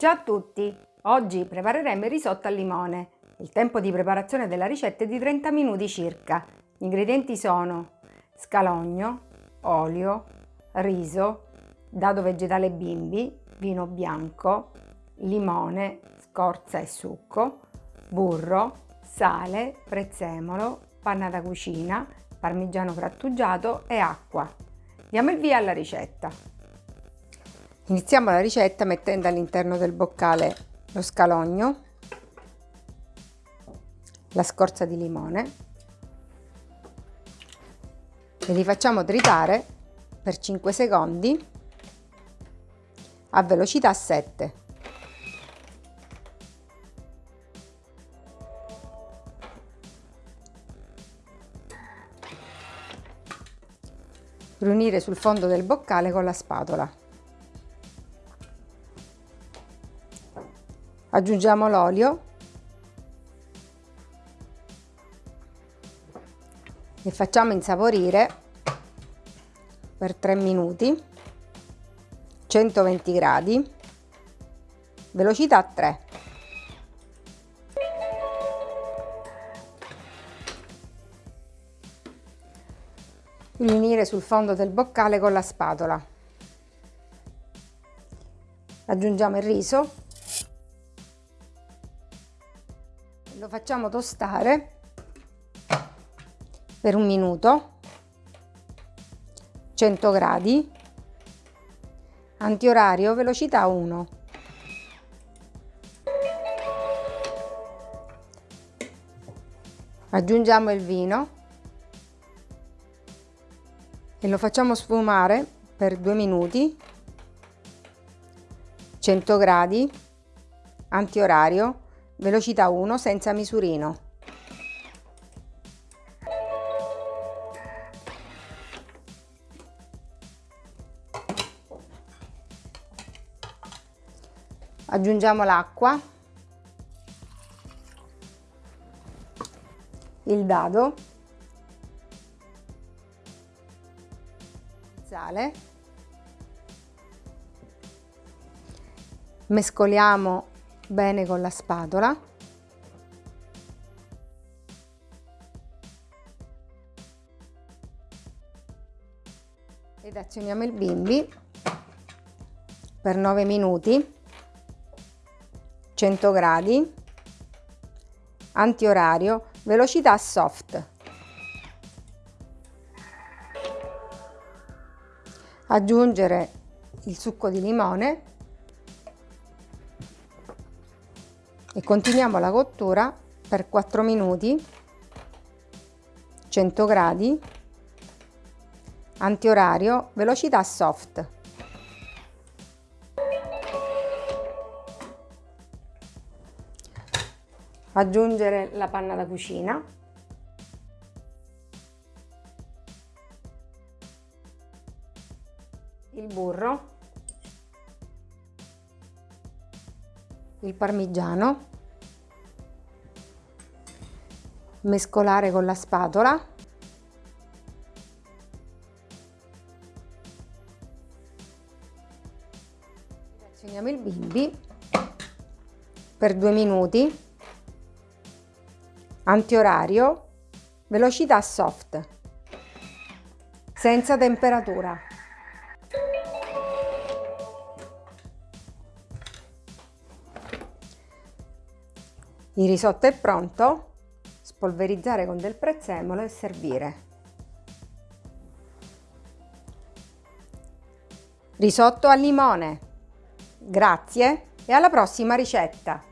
Ciao a tutti! Oggi prepareremo il risotto al limone. Il tempo di preparazione della ricetta è di 30 minuti circa. Gli ingredienti sono scalogno, olio, riso, dado vegetale bimbi, vino bianco, limone, scorza e succo, burro, sale, prezzemolo, panna da cucina, parmigiano grattugiato e acqua. Diamo il via alla ricetta. Iniziamo la ricetta mettendo all'interno del boccale lo scalogno, la scorza di limone e li facciamo tritare per 5 secondi a velocità 7. Riunire sul fondo del boccale con la spatola. Aggiungiamo l'olio. E facciamo insaporire per 3 minuti 120 gradi velocità 3 riunire sul fondo del boccale con la spatola. Aggiungiamo il riso lo facciamo tostare per un minuto 100 gradi antiorario velocità 1 aggiungiamo il vino e lo facciamo sfumare per due minuti 100 gradi antiorario velocità 1 senza misurino. Aggiungiamo l'acqua, il dado, sale, mescoliamo bene con la spatola. Ed azioniamo il bimbi per 9 minuti 100 gradi antiorario velocità soft. Aggiungere il succo di limone e continuiamo la cottura per 4 minuti 100 gradi antiorario velocità soft. Aggiungere la panna da cucina. Il burro il parmigiano, mescolare con la spatola, azioniamo il bimbi per due minuti, antiorario, velocità soft, senza temperatura. Il risotto è pronto, spolverizzare con del prezzemolo e servire. Risotto al limone. Grazie e alla prossima ricetta!